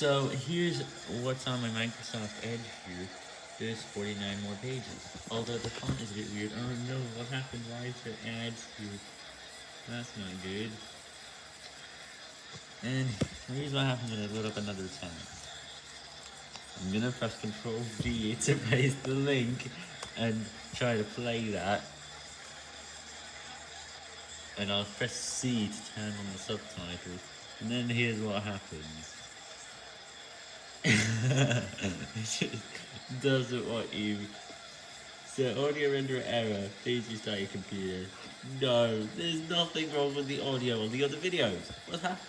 So here's what's on my Microsoft Edge here. There's 49 more pages. Although the font is a bit weird. Oh no, what happened? Why is there ads here? That's not good. And here's what happens when I load up another tab. I'm gonna press Control V to paste the link and try to play that. And I'll press C to turn on the subtitles. And then here's what happens. It just doesn't want you. So audio render error, please restart your computer. No, there's nothing wrong with the audio on the other videos. What happened?